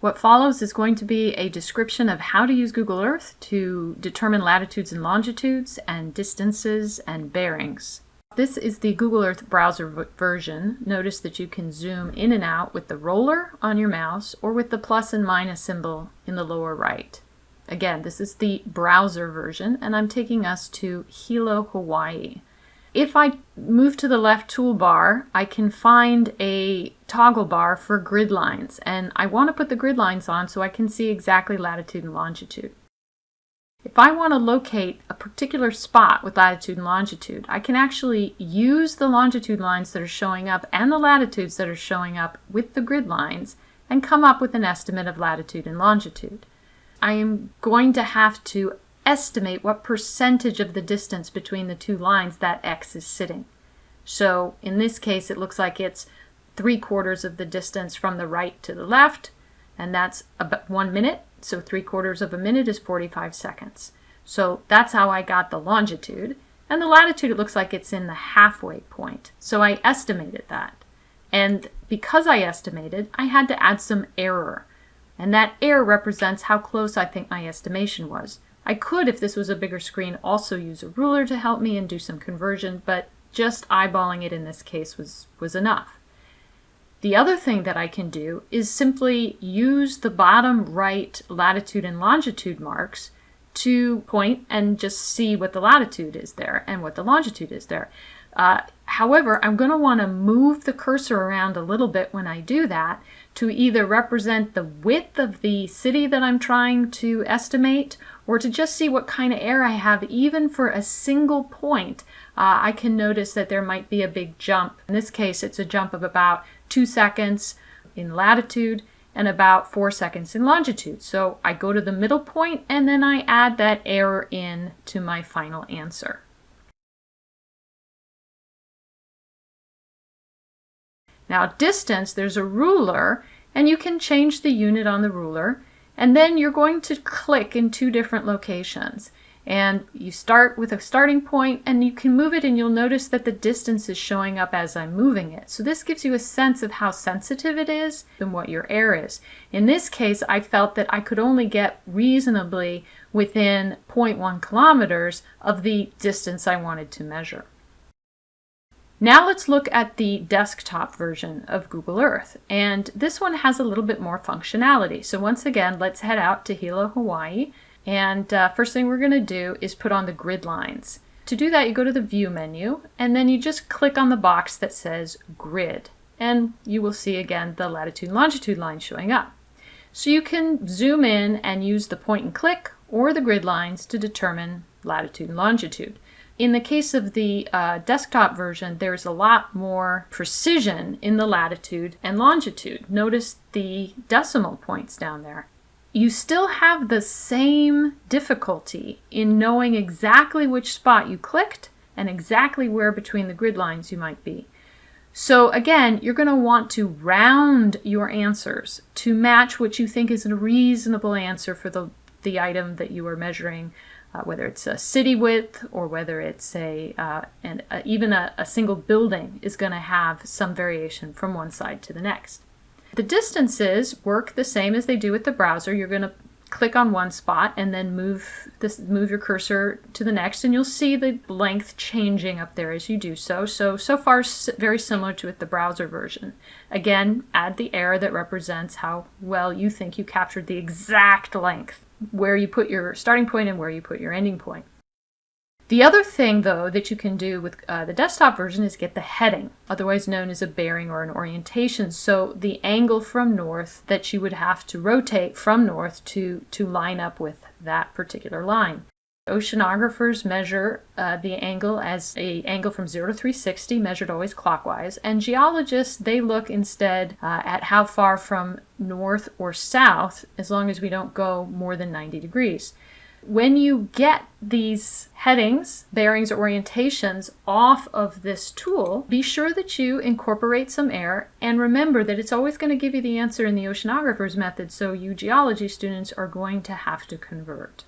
What follows is going to be a description of how to use Google Earth to determine latitudes and longitudes and distances and bearings. This is the Google Earth browser version. Notice that you can zoom in and out with the roller on your mouse or with the plus and minus symbol in the lower right. Again, this is the browser version and I'm taking us to Hilo, Hawaii. If I move to the left toolbar, I can find a toggle bar for grid lines, and I want to put the grid lines on so I can see exactly latitude and longitude. If I want to locate a particular spot with latitude and longitude, I can actually use the longitude lines that are showing up and the latitudes that are showing up with the grid lines and come up with an estimate of latitude and longitude. I am going to have to estimate what percentage of the distance between the two lines that x is sitting. So in this case, it looks like it's three quarters of the distance from the right to the left, and that's about one minute. So three quarters of a minute is 45 seconds. So that's how I got the longitude. And the latitude, it looks like it's in the halfway point. So I estimated that. And because I estimated, I had to add some error. And that error represents how close I think my estimation was. I could, if this was a bigger screen, also use a ruler to help me and do some conversion, but just eyeballing it in this case was, was enough. The other thing that I can do is simply use the bottom right latitude and longitude marks to point and just see what the latitude is there and what the longitude is there. Uh, however, I'm going to want to move the cursor around a little bit when I do that to either represent the width of the city that I'm trying to estimate or to just see what kind of error I have even for a single point. Uh, I can notice that there might be a big jump. In this case, it's a jump of about two seconds in latitude and about four seconds in longitude. So I go to the middle point and then I add that error in to my final answer. Now distance, there's a ruler and you can change the unit on the ruler and then you're going to click in two different locations. And you start with a starting point and you can move it and you'll notice that the distance is showing up as I'm moving it. So this gives you a sense of how sensitive it is and what your error is. In this case, I felt that I could only get reasonably within 0.1 kilometers of the distance I wanted to measure. Now let's look at the desktop version of Google Earth. And this one has a little bit more functionality. So once again, let's head out to Hilo, Hawaii and uh, first thing we're going to do is put on the grid lines. To do that, you go to the View menu, and then you just click on the box that says Grid. And you will see again the latitude and longitude line showing up. So you can zoom in and use the point and click or the grid lines to determine latitude and longitude. In the case of the uh, desktop version, there's a lot more precision in the latitude and longitude. Notice the decimal points down there you still have the same difficulty in knowing exactly which spot you clicked and exactly where between the grid lines you might be. So again, you're going to want to round your answers to match what you think is a reasonable answer for the, the item that you are measuring, uh, whether it's a city width or whether it's a, uh, and even a, a single building is going to have some variation from one side to the next. The distances work the same as they do with the browser. You're going to click on one spot and then move this move your cursor to the next and you'll see the length changing up there as you do so. So, so far very similar to with the browser version. Again, add the error that represents how well you think you captured the exact length, where you put your starting point and where you put your ending point. The other thing, though, that you can do with uh, the desktop version is get the heading, otherwise known as a bearing or an orientation. So the angle from north that you would have to rotate from north to, to line up with that particular line. Oceanographers measure uh, the angle as a angle from 0 to 360, measured always clockwise, and geologists, they look instead uh, at how far from north or south, as long as we don't go more than 90 degrees. When you get these headings, bearings, orientations off of this tool, be sure that you incorporate some error and remember that it's always going to give you the answer in the oceanographer's method, so you geology students are going to have to convert.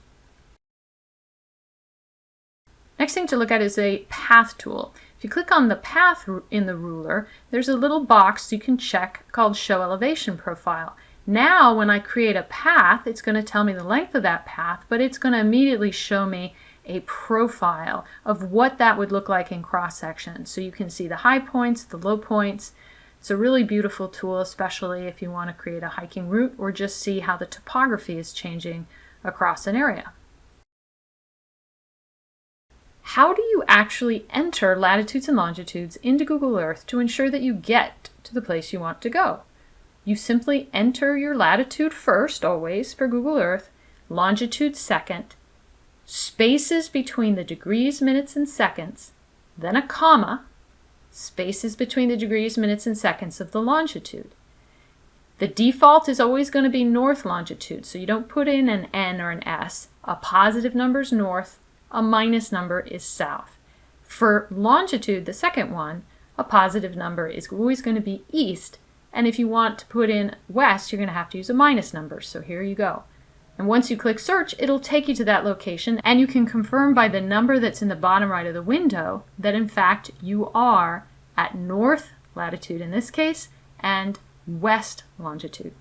Next thing to look at is a path tool. If you click on the path in the ruler, there's a little box you can check called Show Elevation Profile. Now when I create a path, it's going to tell me the length of that path, but it's going to immediately show me a profile of what that would look like in cross section. So you can see the high points, the low points. It's a really beautiful tool, especially if you want to create a hiking route or just see how the topography is changing across an area. How do you actually enter latitudes and longitudes into Google Earth to ensure that you get to the place you want to go? You simply enter your latitude first, always, for Google Earth, longitude second, spaces between the degrees, minutes, and seconds, then a comma, spaces between the degrees, minutes, and seconds of the longitude. The default is always going to be north longitude, so you don't put in an N or an S. A positive number is north, a minus number is south. For longitude, the second one, a positive number is always going to be east, and if you want to put in west, you're going to have to use a minus number. So here you go. And once you click search, it'll take you to that location, and you can confirm by the number that's in the bottom right of the window that in fact you are at north latitude in this case, and west longitude.